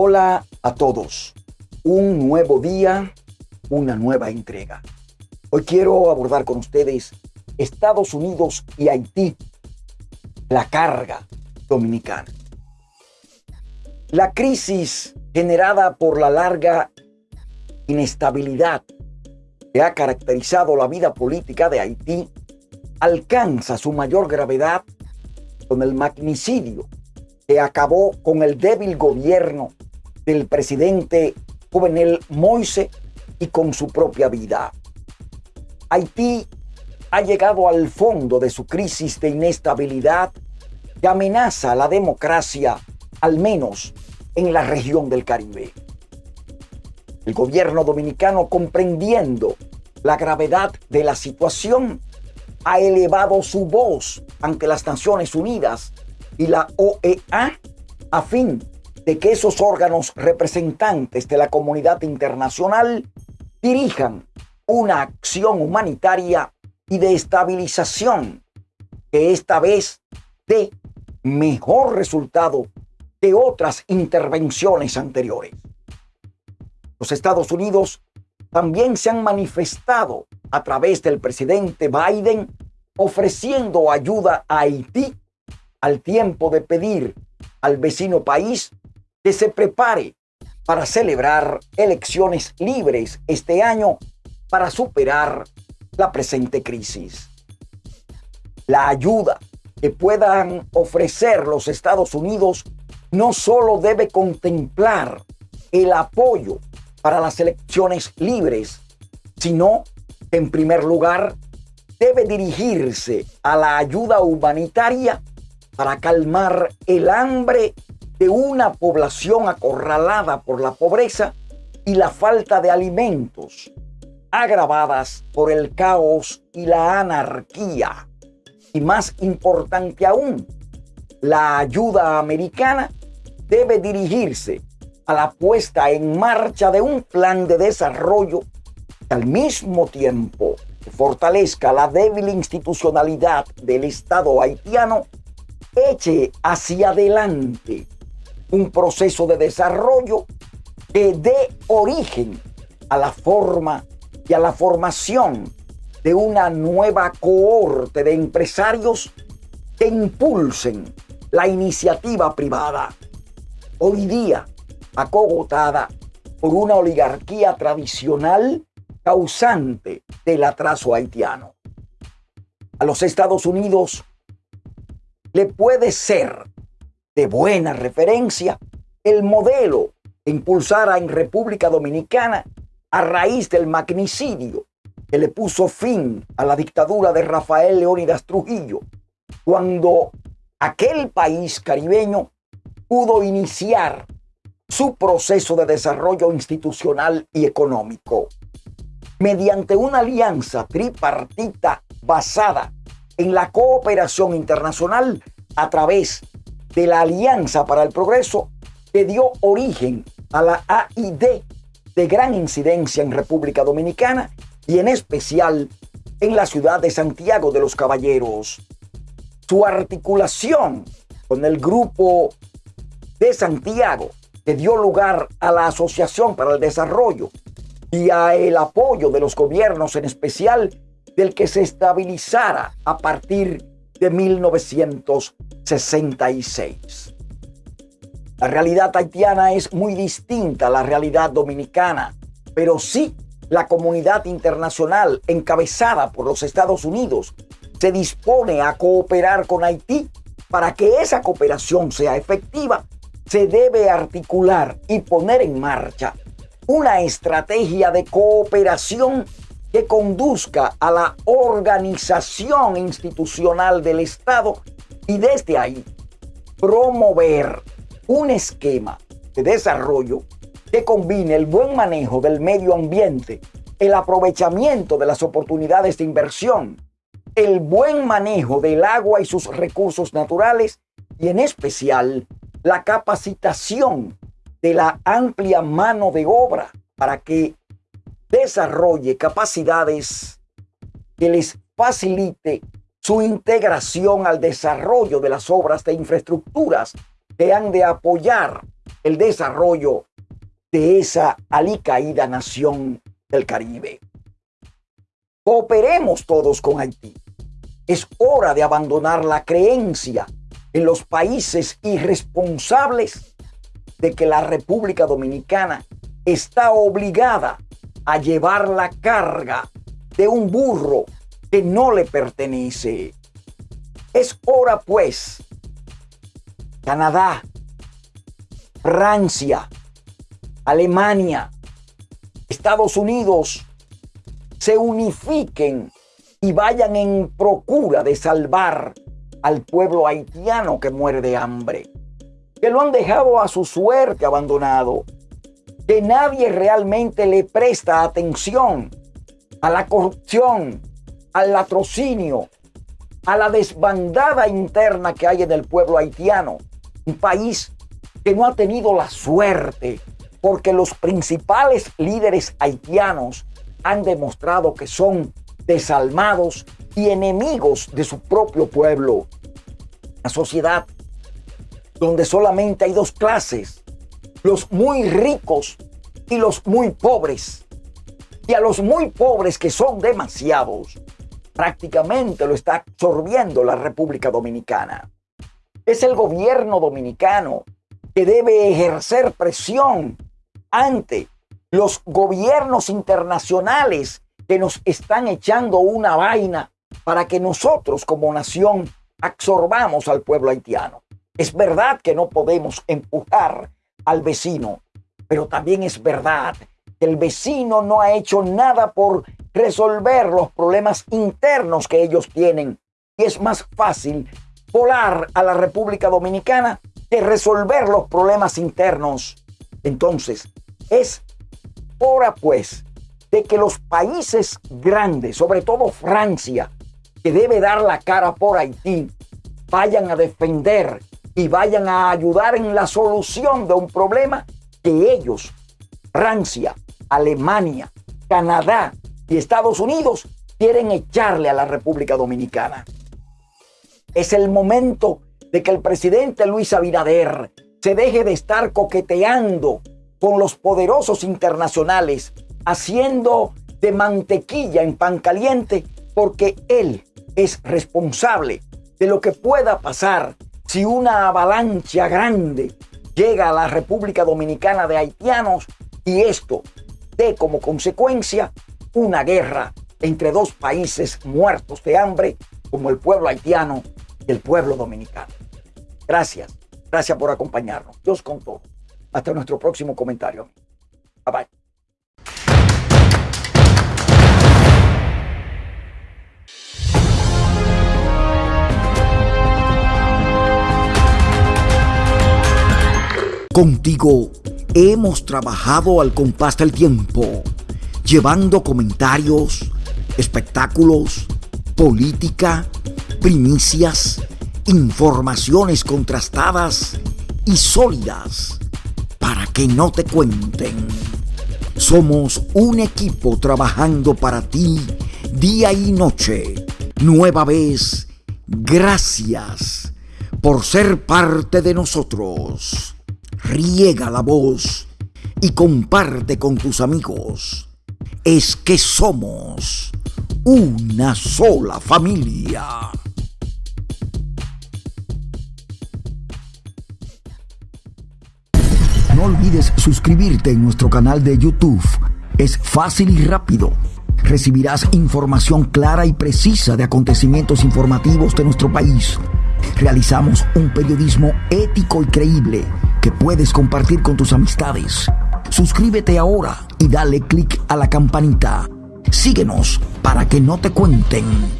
Hola a todos. Un nuevo día, una nueva entrega. Hoy quiero abordar con ustedes Estados Unidos y Haití, la carga dominicana. La crisis generada por la larga inestabilidad que ha caracterizado la vida política de Haití alcanza su mayor gravedad con el magnicidio que acabó con el débil gobierno del presidente Jovenel Moise y con su propia vida. Haití ha llegado al fondo de su crisis de inestabilidad que amenaza la democracia, al menos en la región del Caribe. El gobierno dominicano, comprendiendo la gravedad de la situación, ha elevado su voz ante las Naciones Unidas y la OEA a fin de que esos órganos representantes de la comunidad internacional dirijan una acción humanitaria y de estabilización que esta vez dé mejor resultado que otras intervenciones anteriores. Los Estados Unidos también se han manifestado a través del presidente Biden ofreciendo ayuda a Haití al tiempo de pedir al vecino país que se prepare para celebrar elecciones libres este año para superar la presente crisis. La ayuda que puedan ofrecer los Estados Unidos no solo debe contemplar el apoyo para las elecciones libres, sino que en primer lugar debe dirigirse a la ayuda humanitaria para calmar el hambre de una población acorralada por la pobreza y la falta de alimentos, agravadas por el caos y la anarquía. Y más importante aún, la ayuda americana debe dirigirse a la puesta en marcha de un plan de desarrollo que al mismo tiempo fortalezca la débil institucionalidad del Estado haitiano eche hacia adelante un proceso de desarrollo que dé origen a la forma y a la formación de una nueva cohorte de empresarios que impulsen la iniciativa privada, hoy día acogotada por una oligarquía tradicional causante del atraso haitiano. A los Estados Unidos le puede ser de buena referencia el modelo impulsara en República Dominicana a raíz del magnicidio que le puso fin a la dictadura de Rafael Leónidas Trujillo, cuando aquel país caribeño pudo iniciar su proceso de desarrollo institucional y económico. Mediante una alianza tripartita basada en la cooperación internacional a través de la Alianza para el Progreso que dio origen a la AID de gran incidencia en República Dominicana y en especial en la ciudad de Santiago de los Caballeros. Su articulación con el grupo de Santiago que dio lugar a la Asociación para el Desarrollo y a el apoyo de los gobiernos, en especial del que se estabilizara a partir de 1966. La realidad haitiana es muy distinta a la realidad dominicana, pero sí la comunidad internacional encabezada por los Estados Unidos se dispone a cooperar con Haití. Para que esa cooperación sea efectiva, se debe articular y poner en marcha una estrategia de cooperación que conduzca a la organización institucional del Estado y desde ahí promover un esquema de desarrollo que combine el buen manejo del medio ambiente, el aprovechamiento de las oportunidades de inversión, el buen manejo del agua y sus recursos naturales y en especial la capacitación de la amplia mano de obra para que desarrolle capacidades que les facilite su integración al desarrollo de las obras de infraestructuras que han de apoyar el desarrollo de esa alicaída nación del Caribe. Cooperemos todos con Haití. Es hora de abandonar la creencia en los países irresponsables de que la República Dominicana está obligada a llevar la carga de un burro que no le pertenece. Es hora pues, Canadá, Francia, Alemania, Estados Unidos, se unifiquen y vayan en procura de salvar al pueblo haitiano que muere de hambre, que lo han dejado a su suerte abandonado, que nadie realmente le presta atención a la corrupción, al latrocinio, a la desbandada interna que hay en el pueblo haitiano, un país que no ha tenido la suerte porque los principales líderes haitianos han demostrado que son desalmados y enemigos de su propio pueblo. La sociedad donde solamente hay dos clases, los muy ricos y los muy pobres. Y a los muy pobres, que son demasiados, prácticamente lo está absorbiendo la República Dominicana. Es el gobierno dominicano que debe ejercer presión ante los gobiernos internacionales que nos están echando una vaina para que nosotros como nación absorbamos al pueblo haitiano. Es verdad que no podemos empujar al vecino, pero también es verdad que el vecino no ha hecho nada por resolver los problemas internos que ellos tienen. Y es más fácil volar a la República Dominicana que resolver los problemas internos. Entonces, es hora pues de que los países grandes, sobre todo Francia, que debe dar la cara por Haití, vayan a defender y vayan a ayudar en la solución de un problema que ellos, Francia, Alemania, Canadá y Estados Unidos, quieren echarle a la República Dominicana. Es el momento de que el presidente Luis Abinader se deje de estar coqueteando con los poderosos internacionales, haciendo de mantequilla en pan caliente, porque él es responsable de lo que pueda pasar si una avalancha grande llega a la República Dominicana de haitianos y esto dé como consecuencia una guerra entre dos países muertos de hambre como el pueblo haitiano y el pueblo dominicano. Gracias, gracias por acompañarnos. Dios con todo. Hasta nuestro próximo comentario. Bye bye. Contigo hemos trabajado al compás del tiempo, llevando comentarios, espectáculos, política, primicias, informaciones contrastadas y sólidas para que no te cuenten. Somos un equipo trabajando para ti día y noche. Nueva vez, gracias por ser parte de nosotros riega la voz y comparte con tus amigos. Es que somos una sola familia. No olvides suscribirte en nuestro canal de YouTube. Es fácil y rápido. Recibirás información clara y precisa de acontecimientos informativos de nuestro país. Realizamos un periodismo ético y creíble que puedes compartir con tus amistades. Suscríbete ahora y dale click a la campanita. Síguenos para que no te cuenten.